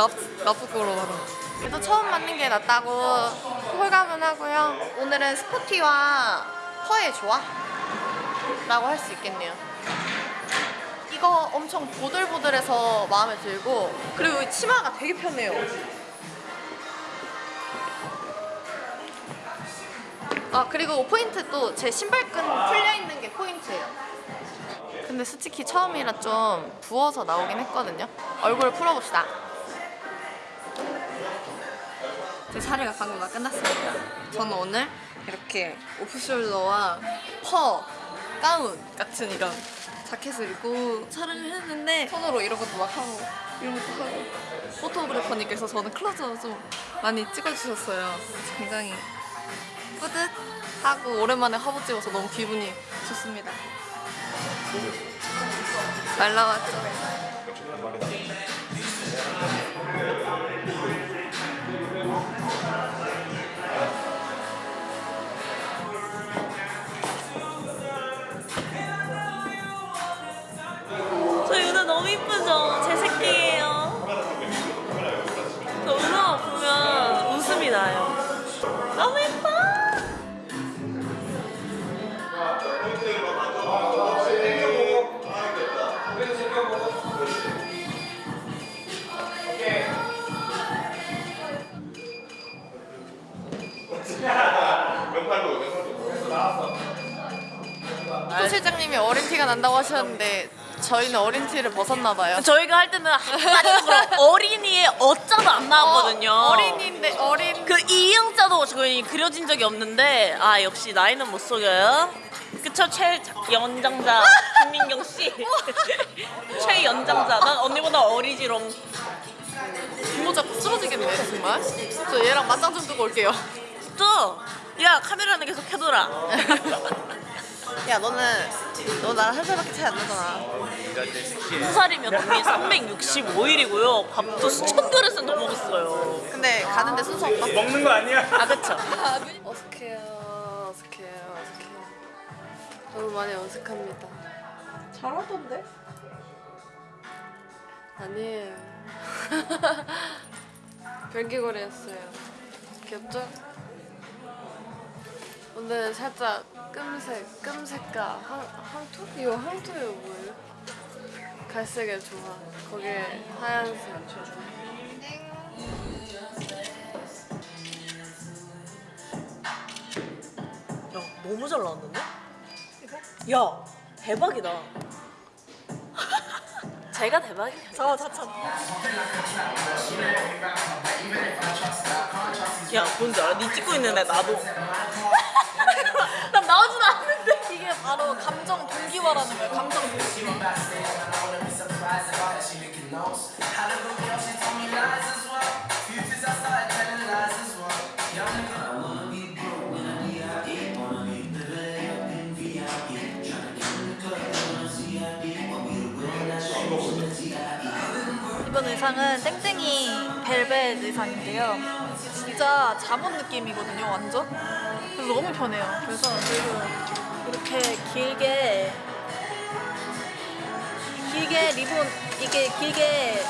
납, 나쁘고로 말하 그래도 처음 맞는 게 낫다고 홀감은 하고요. 오늘은 스포티와 펄의 조화? 라고 할 수 있겠네요. 이거 엄청 보들보들해서 마음에 들고 그리고 이 치마가 되게 편해요. 아 그리고 포인트 또 제 신발끈 풀려있는 게 포인트예요. 근데 솔직히 처음이라 좀 부어서 나오긴 했거든요. 얼굴을 풀어봅시다 제 사례가 방금 다 끝났습니다. 저는 오늘 이렇게 오프숄더와 퍼, 가운 같은 이런 자켓을 입고 촬영을 했는데 손으로 이런 것도 막 하고 이런 것도 하고. 포토그래퍼님께서 저는 클로즈업 좀 많이 찍어주셨어요. 굉장히 뿌듯하고 오랜만에 화보 찍어서 너무 기분이 좋습니다. 말 나왔죠? 何? 난다고 하셨는데 저희는 어린 티를 벗었나 봐요. 저희가 할 때는 한마디로 어린이의 어자도 안 나왔거든요. 어, 어린인데 어린 그 이응자도 저희 그려진 적이 없는데 아 역시 나이는 못 속여요. 그쵸 최 연장자 김민경 씨 최 연장자 난 언니보다 어리지롱 잡고 쓰러지겠네 정말. 저 얘랑 맞짱 좀 뜨고 올게요. 또 야 카메라는 계속 켜둬라 야 너는 너 나랑 한 살밖에 차이 안 나잖아. 두 살이면 언니 365일이고요 밥도 수천 그릇은 더 먹었어요 근데 가는데 순서 없다. 먹는 거 아니야? 아 그쵸 어색해요, 어색해요, 어색해요. 너무 많이 어색합니다. 잘하던데 아니에요. 별개거리였어요. 귀엽죠? 오늘 살짝 끔색, 끔색과 황, 황토? 이거 황토예요, 뭐예요? 갈색의 조화. 거기에 하얀색. 야 너무 잘 나왔는데? 야 대박이다 제가 대박이야 저 자찬 야 뭔지 알아? 니 찍고 있는데 나도 의상은 땡땡이 벨벳 의상인데요. 진짜 잠옷 느낌이거든요, 완전. 그래서 너무 편해요. 그래서 그리고 이렇게 길게 길게 리본 이게 길게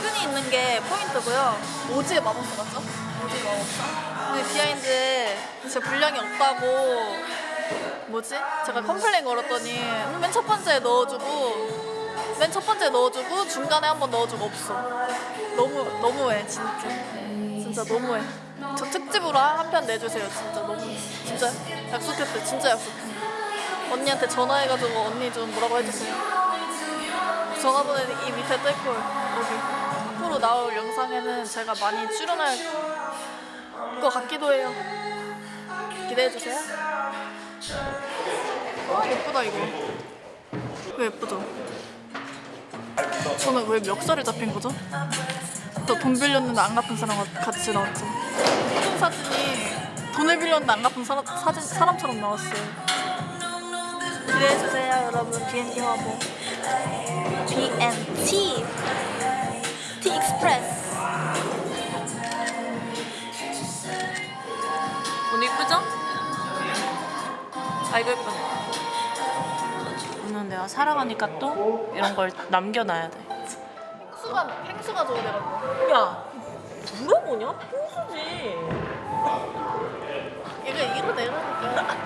끈이 있는 게 포인트고요. 오지의 마법사 맞죠? 오지의 마법사. 근데 behind에 제 분량이 없다고 뭐지? 제가 complain 걸었더니 음, 맨첫 번째에 넣어주고 맨 첫 번째 넣어주고 중간에 한 번 넣어주고 없어. 너무 너무해 진짜. 진짜 너무해. 저 특집으로 한 편 내주세요 진짜 너무 진짜 약속했대 진짜 약속해. 언니한테 전화해가지고 언니 좀 뭐라고 해주세요. 전화번호 이 밑에 뜰걸 여기. 앞으로 나올 영상에는 제가 많이 출연할 것 같기도 해요. 기대해주세요. 와, 예쁘다, 이거. 왜 예쁘죠? 저는 왜 멱살을 잡힌 거죠? 저 돈 빌렸는데 안 갚은 사람과 같이 나왔죠. 사진 사진이 돈을 빌렸는데 안 갚은 사람, 사진, 사람처럼 나왔어요. 기대해주세요, 여러분. BNT 화보. BNT. T 익스프레스. 오늘 이쁘죠? 아이고 예쁘네 오늘 내가 살아가니까 또 이런 걸 남겨놔야 돼 팽수가 팽수가 줘야 되거든. 야 물어보냐? 풍수지 얘가 이거 내라니까.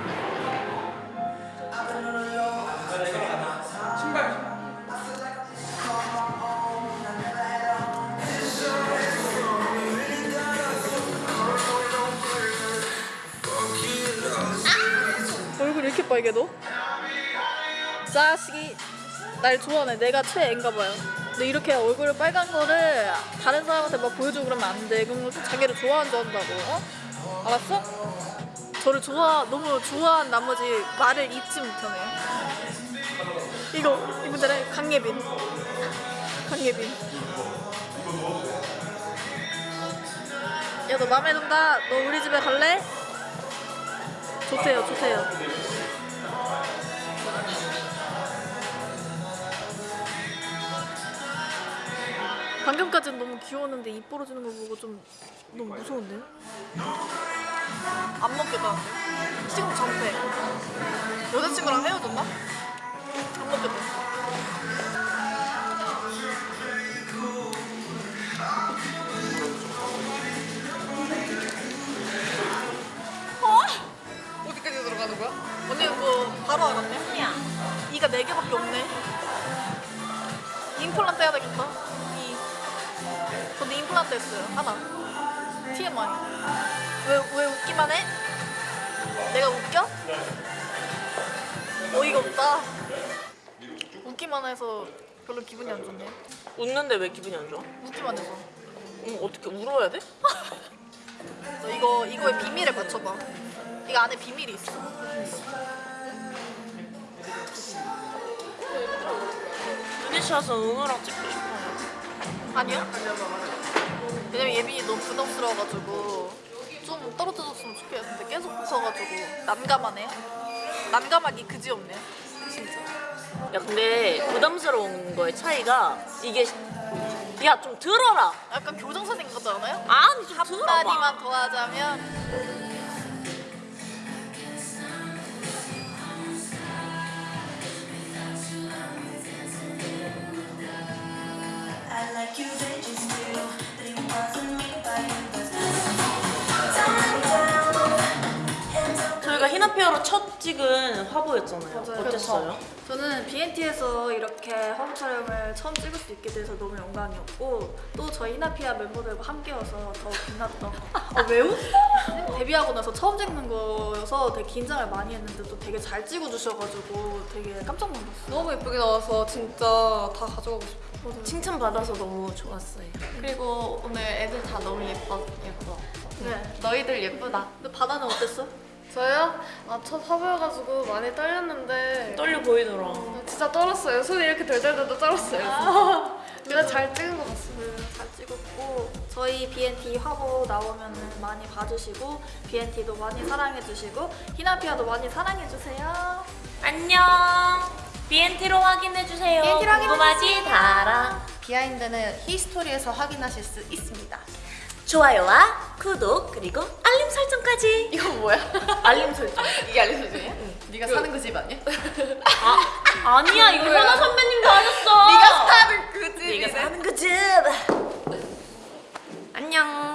얼굴 이렇게 빨개 너? 자식이 날 좋아하네. 내가 최애인가 봐요. 근데 이렇게 얼굴 빨간 거를 다른 사람한테 막 보여주고 그러면 안 돼. 그러면 또 자기를 좋아하는 줄 안다고. 어? 알았어? 저를 좋아 너무 좋아한 나머지 말을 잊지 못하네. 이거 이분들은 강예빈. 강예빈. 야 너 맘에 든다. 너 우리 집에 갈래? 좋대요, 좋대요. 방금까지는 너무 귀여웠는데 입 벌어지는 거 보고 좀 너무 무서운데? 안 먹겠다는데? 지금 정패. 여자친구랑 헤어졌나? 안 먹겠다. 했어요. 하나. TMI. 왜, 왜 웃기만 해? 내가 웃겨? 어이가 없다. 웃기만 해서 별로 기분이 안 좋네. 웃는데 왜 기분이 안 좋아? 웃기만 해서. 응 어떻게 울어야 돼? 너 이거, 이거의 비밀을 맞춰봐. 이거 안에 비밀이 있어. 유니샷은 은우랑 찍고 싶어요 아니요? 왜냐면 예빈이 너무 부담스러워가지고 좀 떨어져줬으면 좋겠는데 계속 붙어가지고 난감하네요. 난감하기 그지없네. 진짜. 야 근데 부담스러운 거의 차이가 이게 야 좀 들어라 약간 교정선생 같지 않아요? 아니 좀 들어봐 한 마디만 더 하자면 히나페어로 첫 찍은 화보였잖아요 어땠어요? 저는 BNT에서 이렇게 화보 촬영을 처음 찍을 수 있게 돼서 너무 영광이었고 또 저희 히나피아 멤버들과 함께여서 더 빛났던 아, 왜 웃어? 데뷔하고 나서 처음 찍는 거여서 되게 긴장을 많이 했는데 또 되게 잘 찍어주셔가지고 되게 깜짝 놀랐어요 너무 예쁘게 나와서 진짜 다 가져가고 싶어. 칭찬받아서 너무 좋았어요 그리고 오늘 애들 다 너무 예뻐 예뻐. 네. 너희들 예쁘다. 근데 바다는 어땠어? 저요? 아, 첫 화보여가지고 많이 떨렸는데 떨려 보이더라 진짜 떨었어요. 손이 이렇게 덜덜덜 떨었어요. 근데 잘 찍은 것 같습니다. 잘 찍었고 저희 BNT 화보 나오면 많이 봐주시고 BNT도 많이 사랑해주시고 히나피아도 많이 사랑해주세요 안녕 BNT로 확인해주세요 BNT 로 궁금하지 달아 behind는 history에서 확인하실 수 있습니다. 좋아요와 구독 그리고 알림 설정까지 이건 뭐야? 알림 설정 이게 알림 설정이야? 응. 네가 사는 그 집 아니야? 아, 아니야 이거 현아 선배님도 하셨어 네가 사는 그집 네가 사는 그집 안녕